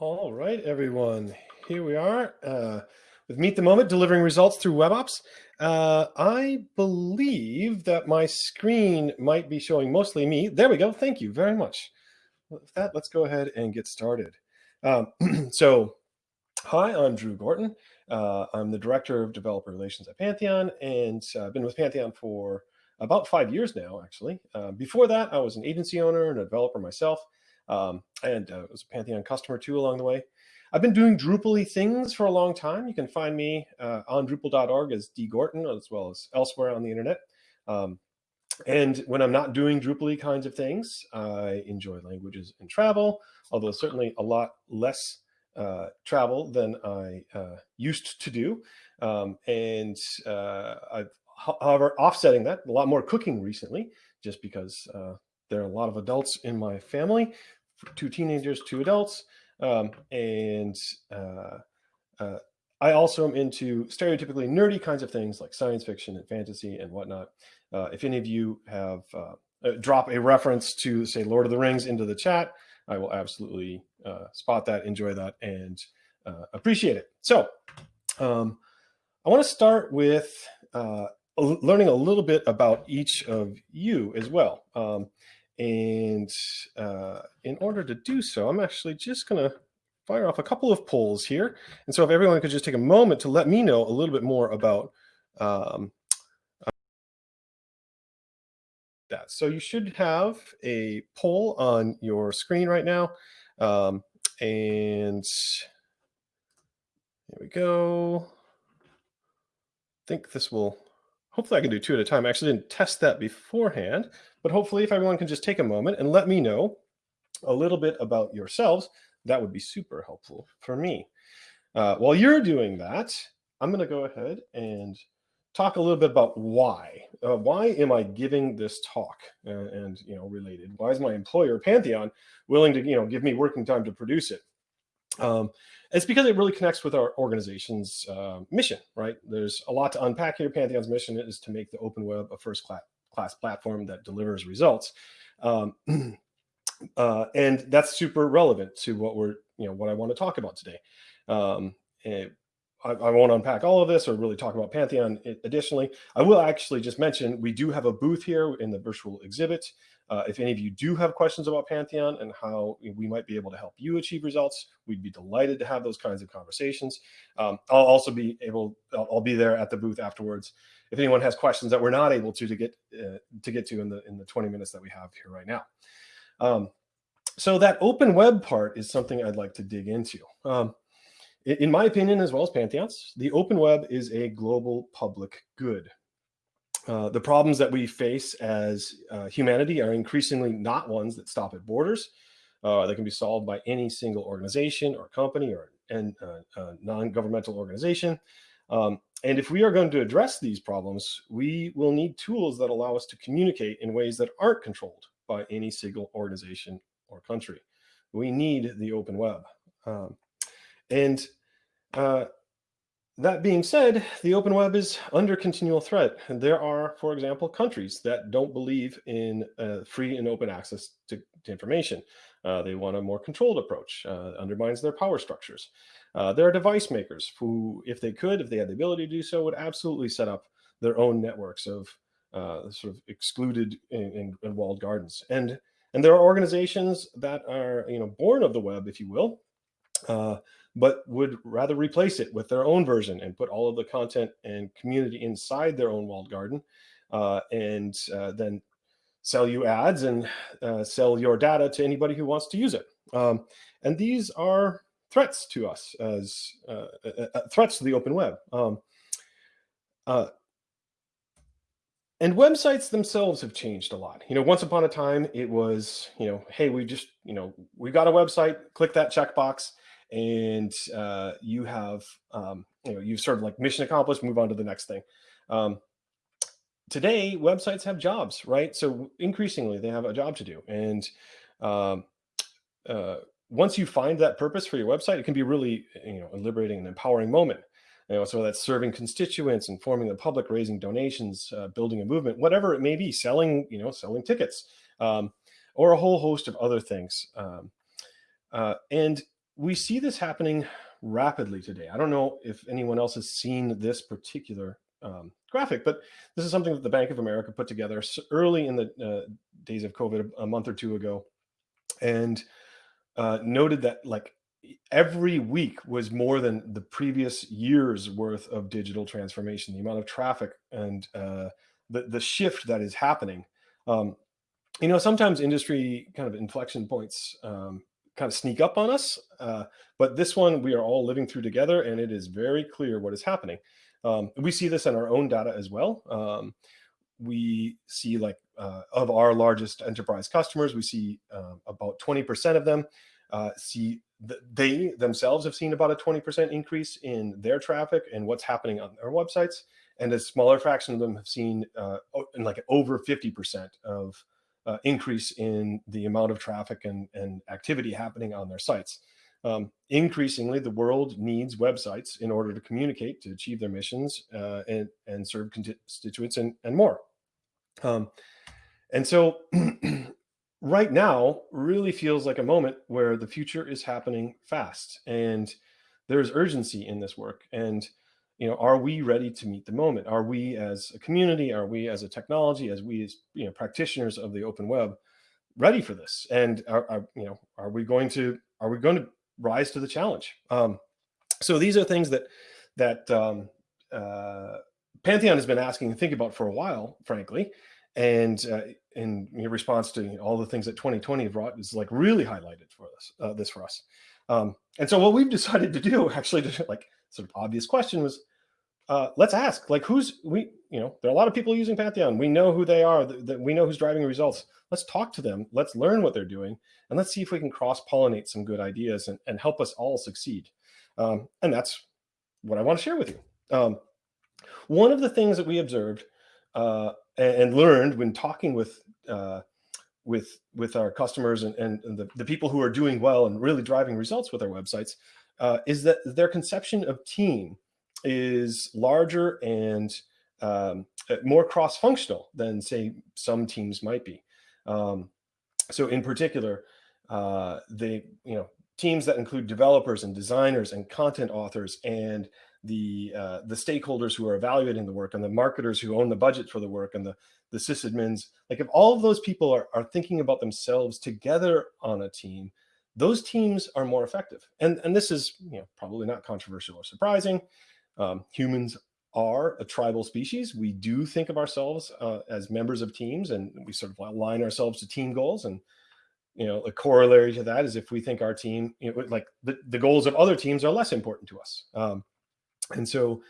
All right, everyone. Here we are uh, with Meet the Moment, delivering results through WebOps. Uh, I believe that my screen might be showing mostly me. There we go. Thank you very much. With that, let's go ahead and get started. Um, so, hi, I'm Drew Gorton. Uh, I'm the Director of Developer Relations at Pantheon, and uh, I've been with Pantheon for about five years now, actually. Uh, before that, I was an agency owner and a developer myself um, and uh, was a Pantheon customer too along the way. I've been doing Drupal things for a long time. You can find me uh, on Drupal.org as D Gorton, as well as elsewhere on the internet. Um, and when I'm not doing Drupal kinds of things, I enjoy languages and travel, although certainly a lot less uh, travel than I uh, used to do. Um, and uh, I've, however, offsetting that, a lot more cooking recently, just because uh, there are a lot of adults in my family two teenagers, two adults, um, and uh, uh, I also am into stereotypically nerdy kinds of things like science fiction and fantasy and whatnot. Uh, if any of you have uh, uh, drop a reference to say Lord of the Rings into the chat, I will absolutely uh, spot that, enjoy that, and appreciate it. So um, I want to start with learning a little bit about each of you as well. Um, and uh, in order to do so, I'm actually just going to fire off a couple of polls here. And so if everyone could just take a moment to let me know a little bit more about um, that. So you should have a poll on your screen right now. Um, and here we go. I think this will hopefully I can do two at a time. I actually didn't test that beforehand, but hopefully if everyone can just take a moment and let me know a little bit about yourselves, that would be super helpful for me. Uh, while you're doing that, I'm going to go ahead and talk a little bit about why. Uh, why am I giving this talk and, and, you know related? Why is my employer Pantheon willing to you know give me working time to produce it? Um, it's because it really connects with our organization's uh, mission, right? There's a lot to unpack here. Pantheon's mission is to make the open web a first class, class platform that delivers results. Um, uh, and that's super relevant to what we're, you know, what I want to talk about today. Um, I, I, won't unpack all of this or really talk about Pantheon additionally. I will actually just mention we do have a booth here in the virtual exhibit. Uh, if any of you do have questions about Pantheon and how we might be able to help you achieve results, we'd be delighted to have those kinds of conversations. Um, I'll also be able, I'll, I'll, be there at the booth afterwards. If anyone has questions that we're not able to to get uh, to get to in the in the 20 minutes that we have here right now. Um, so that open web part is something I'd like to dig into. Um, in my opinion, as well as Pantheon's, the open web is a global public good. Uh, the problems that we face as uh, humanity are increasingly not ones that stop at borders. Uh, they can be solved by any single organization or company or and uh, non-governmental organization. Um, and if we are going to address these problems, we will need tools that allow us to communicate in ways that aren't controlled by any single organization or country. We need the open web. Um, and uh, that being said, the open web is under continual threat. And there are, for example, countries that don't believe in uh, free and open access to, to information. Uh, they want a more controlled approach, uh, undermines their power structures. Uh, there are device makers who, if they could, if they had the ability to do so, would absolutely set up their own networks of uh, sort of excluded and, walled gardens. And, and there are organizations that are, you know, born of the web, if you will, uh, but would rather replace it with their own version and put all of the content and community inside their own walled garden uh, and uh, then sell you ads and uh, sell your data to anybody who wants to use it. Um, and these are threats to us as uh, uh, uh, threats to the open web. Um, and websites themselves have changed a lot. You know, once upon a time, it was, you know, hey, we just, you know, we got a website, click that checkbox, and uh, you have, um, you know, you've sort of like mission accomplished, move on to the next thing. Um, today, websites have jobs, right? So increasingly, they have a job to do. And um, uh, once you find that purpose for your website, it can be really, you know, a liberating and empowering moment. You know, so that's serving constituents, informing the public, raising donations, uh, building a movement, whatever it may be, selling, you know, selling tickets, um, or a whole host of other things. Um, uh, and we see this happening rapidly today. I don't know if anyone else has seen this particular um, graphic, but this is something that the Bank of America put together early in the uh, days of COVID a month or two ago, and uh, noted that like every week was more than the previous year's worth of digital transformation. The amount of traffic and uh, the the shift that is happening. Um, you know, sometimes industry kind of inflection points um, kind of sneak up on us, uh, but this one we are all living through together, and it is very clear what is happening. Um, we see this in our own data as well. Um, we see like uh, of our largest enterprise customers, we see uh, about 20% of them uh, see th they themselves have seen about a 20% increase in their traffic and what's happening on their websites. And a smaller fraction of them have seen uh, in like over 50% of uh, increase in the amount of traffic and, and activity happening on their sites. Um, increasingly, the world needs websites in order to communicate, to achieve their missions, uh, and, and serve constituents and, and more. Um, and so right now really feels like a moment where the future is happening fast and there's urgency in this work. And, you know, are we ready to meet the moment? Are we as a community, are we as a technology, as we as, you know, practitioners of the open web ready for this? And are, are you know, are we going to, are we going to rise to the challenge. Um, so these are things that that um, uh, Pantheon has been asking and thinking about for a while, frankly. And uh, in response to all the things that 2020 brought is like really highlighted for us, uh, this for us. Um, and so what we've decided to do actually to like sort of obvious question was, uh, let's ask like who's we you know there are a lot of people using pantheon. We know who they are that, we know who's driving results. Let's talk to them. Let's learn what they're doing and let's see if we can cross pollinate some good ideas and, and help us all succeed. Um, and that's what i want to share with you. Um, one of the things that we observed uh, and, and, learned when talking with uh, with with our customers and, and, and the, the people who are doing well and really driving results with our websites uh, is that their conception of team is larger and um, uh, more cross-functional than say some teams might be. Um, so in particular, uh, they, you know, teams that include developers and designers and content authors and the uh, the stakeholders who are evaluating the work and the marketers who own the budget for the work and the the sysadmins, like if all of those people are, are thinking about themselves together on a team, those teams are more effective. And, and this is you know, probably not controversial or surprising. Um, humans are a tribal species. We do think of ourselves uh, as members of teams and we sort of align ourselves to team goals. And, you know, a corollary to that is if we think our team, you know, like the, the goals of other teams are less important to us. Um, and so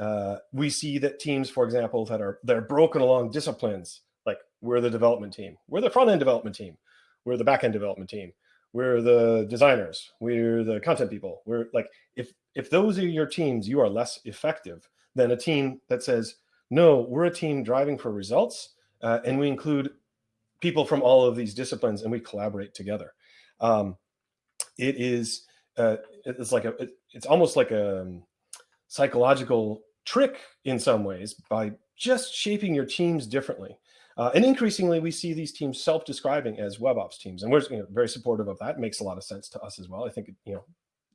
uh, we see that teams, for example, that are, that are broken along disciplines, like we're the development team, we're the front end development team, we're the back end development team, we're the designers, we're the content people. We're like, if, if those are your teams, you are less effective than a team that says, no, we're a team driving for results. Uh, and we include people from all of these disciplines and we collaborate together. Um, it is, uh, it's like a, it, it's almost like a um, psychological trick in some ways by just shaping your teams differently. Uh, and increasingly, we see these teams self-describing as web ops teams, and we're you know, very supportive of that. It makes a lot of sense to us as well. I think you know,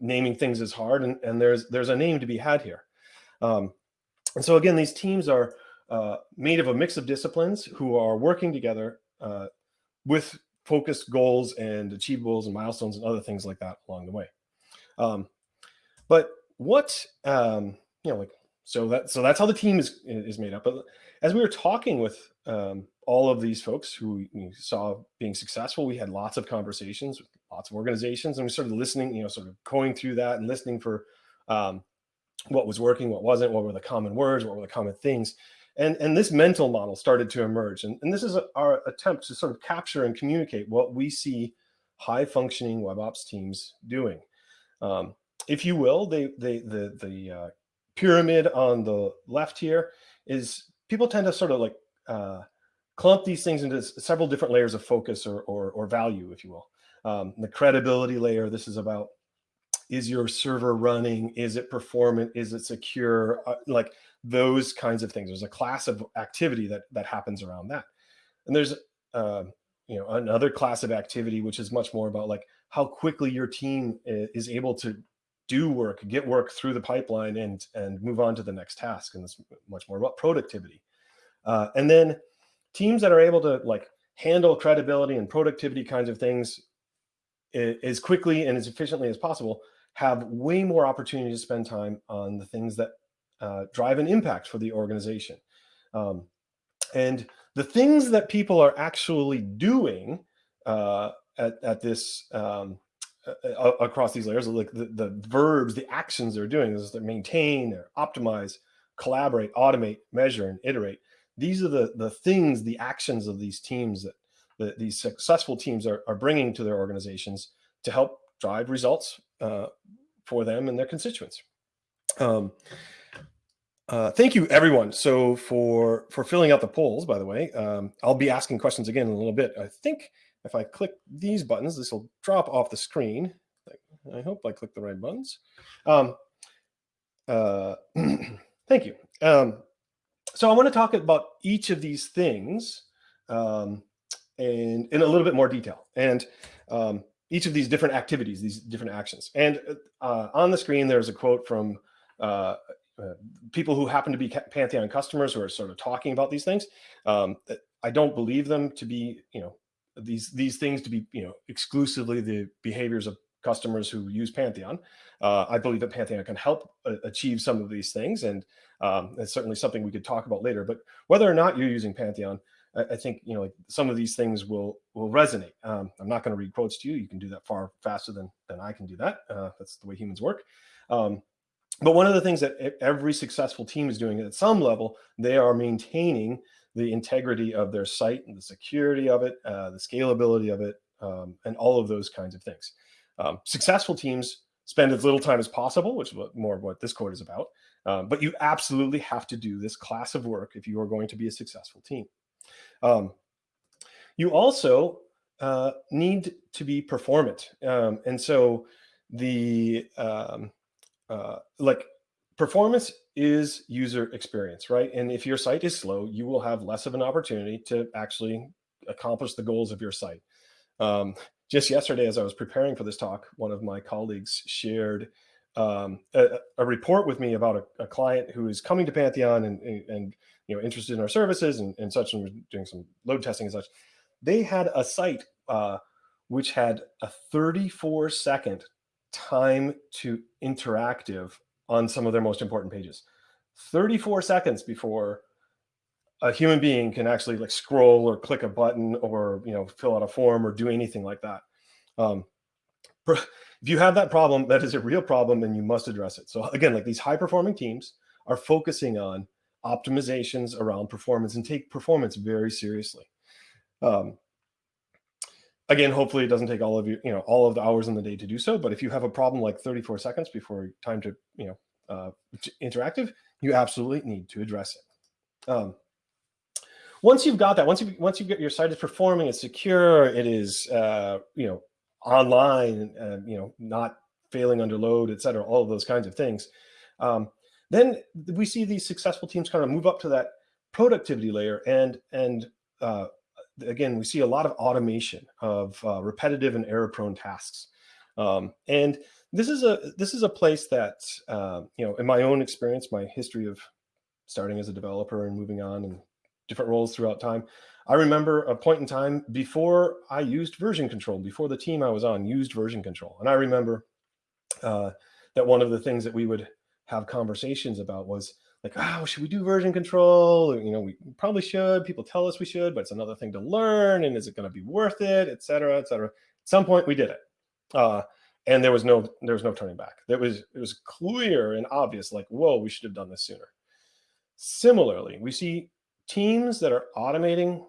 naming things is hard, and, and there's there's a name to be had here. Um, and so again, these teams are uh, made of a mix of disciplines who are working together uh, with focused goals and achievables and milestones and other things like that along the way. Um, but what um, you know, like so that so that's how the team is is made up. But as we were talking with um, all of these folks who we saw being successful, we had lots of conversations lots of organizations, and we started listening, you know, sort of going through that and listening for um, what was working, what wasn't, what were the common words, what were the common things. And, and this mental model started to emerge. And, and this is our attempt to sort of capture and communicate what we see high functioning web ops teams doing. Um, if you will, they, they, the, the uh, pyramid on the left here is people tend to sort of like uh, clump these things into several different layers of focus or, or, or value, if you will. Um, the credibility layer, this is about is your server running? Is it performant? Is it secure? Uh, like those kinds of things. There's a class of activity that that happens around that. And there's uh, you know another class of activity which is much more about like how quickly your team is able to do work, get work through the pipeline and, and move on to the next task. And it's much more about productivity. Uh, and then teams that are able to like handle credibility and productivity kinds of things as quickly and as efficiently as possible have way more opportunity to spend time on the things that uh, drive an impact for the organization. Um, and the things that people are actually doing uh, at, at this um, uh, across these layers, like the, the verbs, the actions they're doing is to maintain, or optimize, collaborate, automate, measure, and iterate. These are the, the things, the actions of these teams that the, these successful teams are, are bringing to their organizations to help drive results uh, for them and their constituents. Um, uh, thank you, everyone. So for for filling out the polls, by the way, um, I'll be asking questions again in a little bit. I think if I click these buttons, this will drop off the screen. I hope I click the right buttons. Um, uh, thank you. Um, so I want to talk about each of these things um, and in a little bit more detail. And um, each of these different activities, these different actions. And uh, on the screen, there's a quote from uh, uh, people who happen to be Pantheon customers who are sort of talking about these things. Um, I don't believe them to be, you know, these these things to be, you know, exclusively the behaviors of customers who use Pantheon. Uh, I believe that Pantheon can help uh, achieve some of these things, and um, it's certainly something we could talk about later. But whether or not you're using Pantheon, I, think you know like some of these things will will resonate. Um, I'm not going to read quotes to you. You can do that far faster than than I can do that. Uh, that's the way humans work. Um, but one of the things that every successful team is doing at some level, they are maintaining the integrity of their site and the security of it, uh, the scalability of it, um, and all of those kinds of things. Um, successful teams spend as little time as possible, which is what, more of what this quote is about. Um, but you absolutely have to do this class of work if you are going to be a successful team. Um, you also uh, need to be performant. Um, and so the, um, uh, like performance is user experience, right? And if your site is slow, you will have less of an opportunity to actually accomplish the goals of your site. Um, just yesterday, as I was preparing for this talk, one of my colleagues shared um, a, a, report with me about a, a, client who is coming to Pantheon and, and, and you know interested in our services and, and such, and we're doing some load testing and such. They had a site uh, which had a 34 second time to interactive on some of their most important pages. 34 seconds before a human being can actually like scroll or click a button or you know fill out a form or do anything like that. Um, if you have that problem, that is a real problem and you must address it. So again, like these high performing teams are focusing on optimizations around performance and take performance very seriously. Um, again, hopefully it doesn't take all of you, you know, all of the hours in the day to do so. But if you have a problem like 34 seconds before time to, you know, uh, interactive, you absolutely need to address it. Um, once you've got that, once you once you get your site is performing, it's secure, it is, uh, you know, online, uh, you know, not failing under load, et cetera, all of those kinds of things. Um, then we see these successful teams kind of move up to that productivity layer and, and uh, again, we see a lot of automation of uh, repetitive and error prone tasks. Um, and this is a this is a place that uh, you know in my own experience my history of starting as a developer and moving on and different roles throughout time I remember a point in time before I used version control, before the team I was on used version control. And I remember uh, that one of the things that we would have conversations about was like, oh, should we do version control? You know, we probably should. People tell us we should, but it's another thing to learn. And is it going to be worth it, et cetera, et cetera. At some point we did it. Uh, and there was no there was no turning back. There was it was clear and obvious, like, whoa, we should have done this sooner. Similarly, we see teams that are automating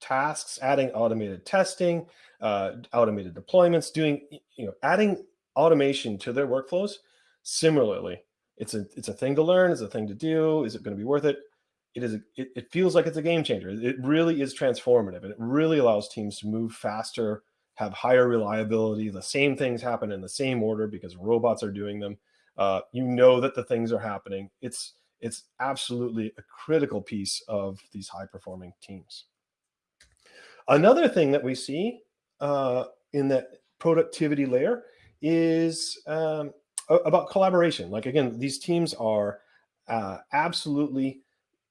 tasks, adding automated testing, uh, automated deployments, doing, you know, adding automation to their workflows. Similarly, it's a, it's a thing to learn, it's a thing to do. Is it going to be worth it? It is, a, it, it feels like it's a game changer. It really is transformative and it really allows teams to move faster, have higher reliability. The same things happen in the same order because robots are doing them. Uh, you know that the things are happening. It's, it's absolutely a critical piece of these high performing teams. Another thing that we see uh, in that productivity layer is um, about collaboration. Like again, these teams are uh, absolutely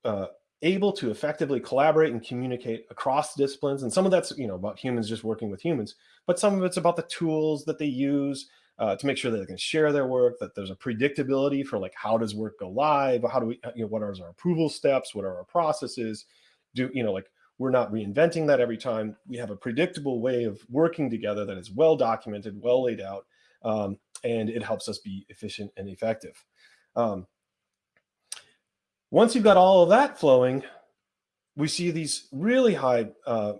uh, able to effectively collaborate and communicate across disciplines. And some of that's, you know, about humans just working with humans, but some of it's about the tools that they use uh, to make sure that they can share their work, that there's a predictability for like, how does work go live? How do we, you know, what are our approval steps? What are our processes? Do, you know, like we're not reinventing that every time. We have a predictable way of working together that is well documented, well laid out, um, and it helps us be efficient and effective. Um, once you've got all of that flowing, we see these really high uh,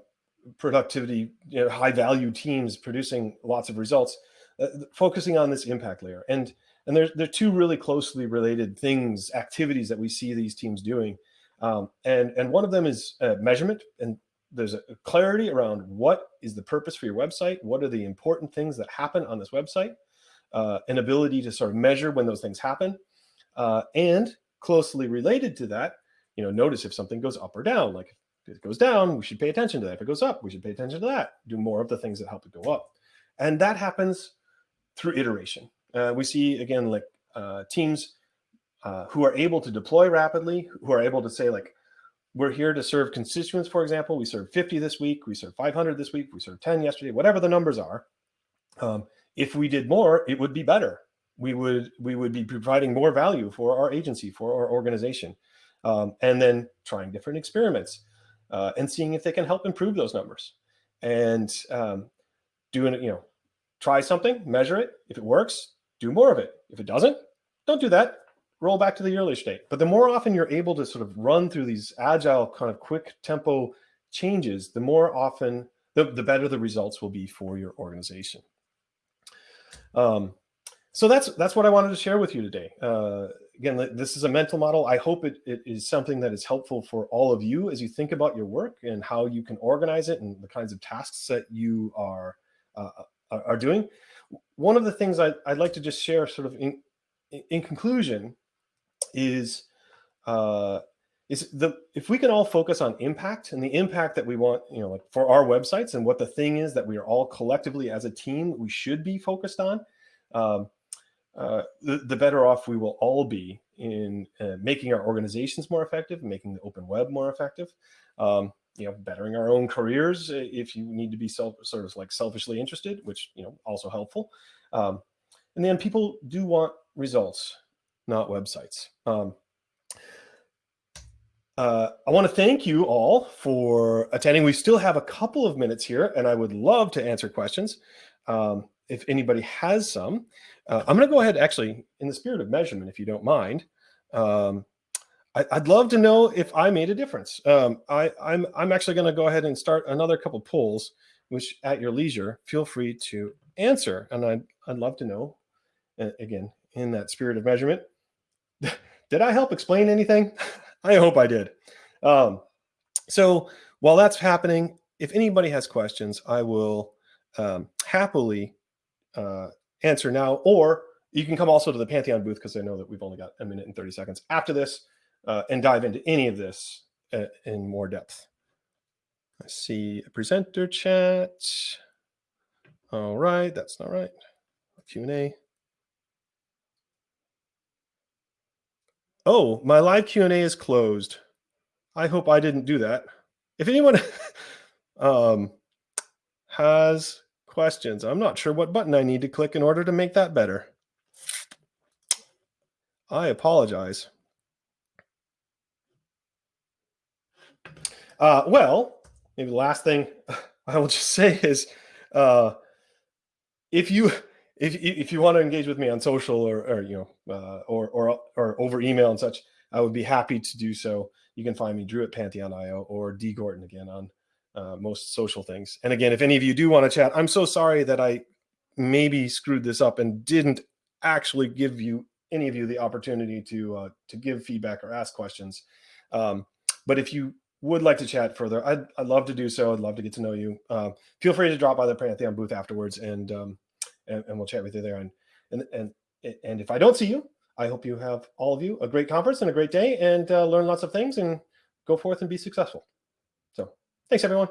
productivity, you know, high value teams producing lots of results, uh, focusing on this impact layer. And and there's there are two really closely related things, activities that we see these teams doing. Um, and and one of them is uh, measurement. And there's a clarity around what is the purpose for your website, what are the important things that happen on this website, uh, an ability to sort of measure when those things happen, uh, and closely related to that, you know, notice if something goes up or down. Like if it goes down, we should pay attention to that. If it goes up, we should pay attention to that. Do more of the things that help it go up. And that happens through iteration. Uh, we see, again, like uh, teams uh, who are able to deploy rapidly, who are able to say like, we're here to serve constituents, for example, we served 50 this week, we served 500 this week, we served 10 yesterday, whatever the numbers are. Um, if we did more, it would be better we would we would be providing more value for our agency, for our organization, um, and then trying different experiments uh, and seeing if they can help improve those numbers. And um, doing it, you know, try something, measure it. If it works, do more of it. If it doesn't, don't do that. Roll back to the earlier state. But the more often you're able to sort of run through these agile kind of quick tempo changes, the more often, the, the better the results will be for your organization. Um, so that's that's what I wanted to share with you today. Uh, again, this is a mental model. I hope it, it is something that is helpful for all of you as you think about your work and how you can organize it and the kinds of tasks that you are uh, are doing. One of the things I, would like to just share sort of in, in conclusion is uh, is the if we can all focus on impact and the impact that we want, you know, like for our websites and what the thing is that we are all collectively as a team we should be focused on. Um, uh, the, the, better off we will all be in uh, making our organizations more effective, making the open web more effective, um, you know, bettering our own careers uh, if you need to be self, sort of like selfishly interested, which, you know, also helpful. Um, and then people do want results, not websites. Um, uh, I want to thank you all for attending. We still have a couple of minutes here, and I would love to answer questions um, if anybody has some. Uh, I'm going to go ahead, actually, in the spirit of measurement, if you don't mind. Um, I, would love to know if I made a difference. Um, I, I'm, I'm actually going to go ahead and start another couple polls, which at your leisure, feel free to answer. And I'd, I'd love to know, uh, again, in that spirit of measurement, did I help explain anything? I hope I did. Um, so while that's happening, if anybody has questions, I will um, happily uh, answer now, or you can come also to the Pantheon booth because I know that we've only got a minute and 30 seconds after this uh, and dive into any of this uh, in more depth. I see a presenter chat. All right, that's not right. Q&A. Oh, my live Q&A is closed. I hope I didn't do that. If anyone um, has questions. I'm not sure what button I need to click in order to make that better. I apologize. Uh, well, maybe the last thing I will just say is, uh, if you if if you want to engage with me on social or, or you know uh, or or or over email and such, I would be happy to do so. You can find me Drew at Pantheon.io or D Gorton again on uh, most social things. And again, if any of you do want to chat, I'm so sorry that I maybe screwed this up and didn't actually give you any of you the opportunity to uh, to give feedback or ask questions. Um, but if you would like to chat further, I'd, I'd love to do so. I'd love to get to know you. Uh, feel free to drop by the Pantheon booth afterwards and, um, and, and we'll chat with you there. And, and, and, and if I don't see you, I hope you have all of you a great conference and a great day and uh, learn lots of things and go forth and be successful. So thanks, everyone.